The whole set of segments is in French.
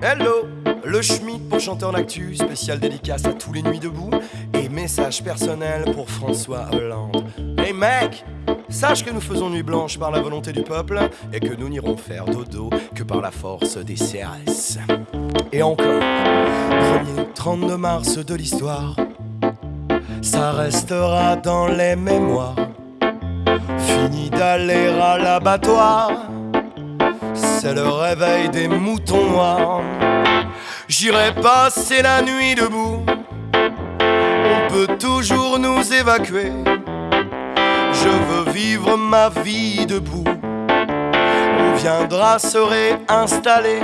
Hello, le Schmitt pour chanteur l'actu, spécial dédicace à tous les nuits debout et message personnel pour François Hollande. Hey mec, sache que nous faisons nuit blanche par la volonté du peuple et que nous n'irons faire dodo que par la force des CRS. Et encore, premier 32 mars de l'histoire, ça restera dans les mémoires. Fini d'aller à l'abattoir c'est le réveil des moutons noirs. J'irai passer la nuit debout, on peut toujours nous évacuer. Je veux vivre ma vie debout, on viendra se réinstaller.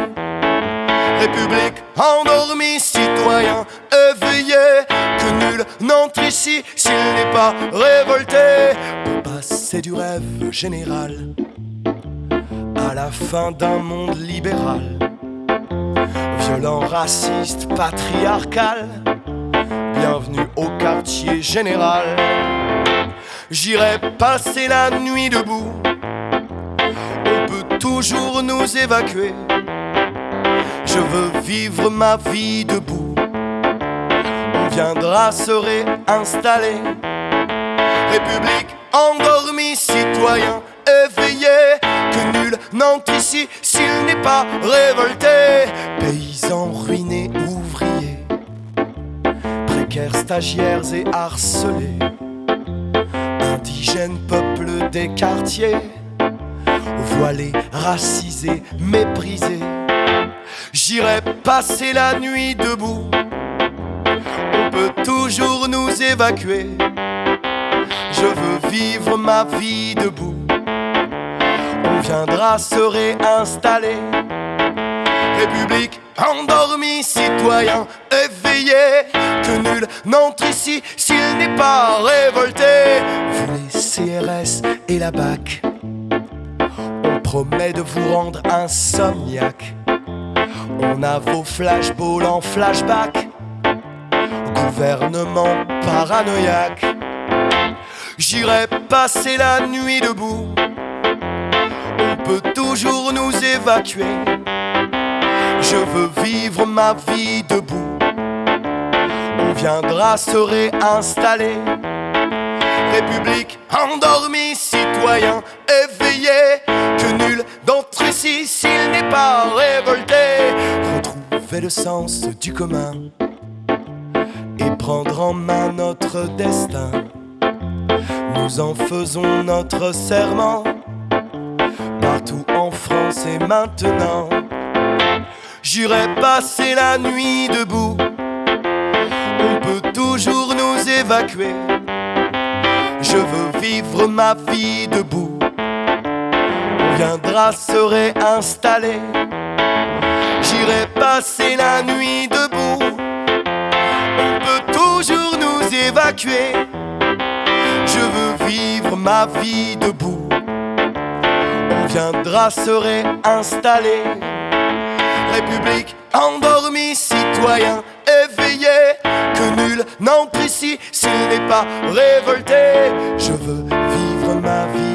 République endormie, citoyen éveillé, que nul n'entre ici s'il n'est pas révolté. Pour passer du rêve général à la fin d'un monde libéral, violent, raciste, patriarcal. Bienvenue au quartier général. J'irai passer la nuit debout. On peut toujours nous évacuer. Je veux vivre ma vie debout. On viendra se réinstaller. République endormie, citoyen éveillé n'entre ici s'il n'est pas révolté. Paysans ruinés, ouvriers, précaires, stagiaires et harcelés, indigènes, peuple des quartiers, voilés, racisés, méprisés. J'irai passer la nuit debout. On peut toujours nous évacuer. Je veux vivre ma vie debout viendra se réinstaller. République endormie, citoyen éveillé, que nul n'entre ici s'il n'est pas révolté. Vous les CRS et la BAC, on promet de vous rendre insomniaque. On a vos flashballs en flashback, gouvernement paranoïaque. J'irai passer la nuit debout peut toujours nous évacuer. Je veux vivre ma vie debout. On viendra se réinstaller. République endormie, citoyen éveillé. Que nul d'entre ici, s'il n'est pas révolté, retrouver le sens du commun et prendre en main notre destin. Nous en faisons notre serment Maintenant. J'irai passer la nuit debout. On peut toujours nous évacuer. Je veux vivre ma vie debout. On viendra se réinstaller. J'irai passer la nuit debout. On peut toujours nous évacuer. Je veux vivre ma vie debout viendra se réinstaller. République endormie, citoyen éveillé, que nul n'entre ici s'il n'est pas révolté. Je veux vivre ma vie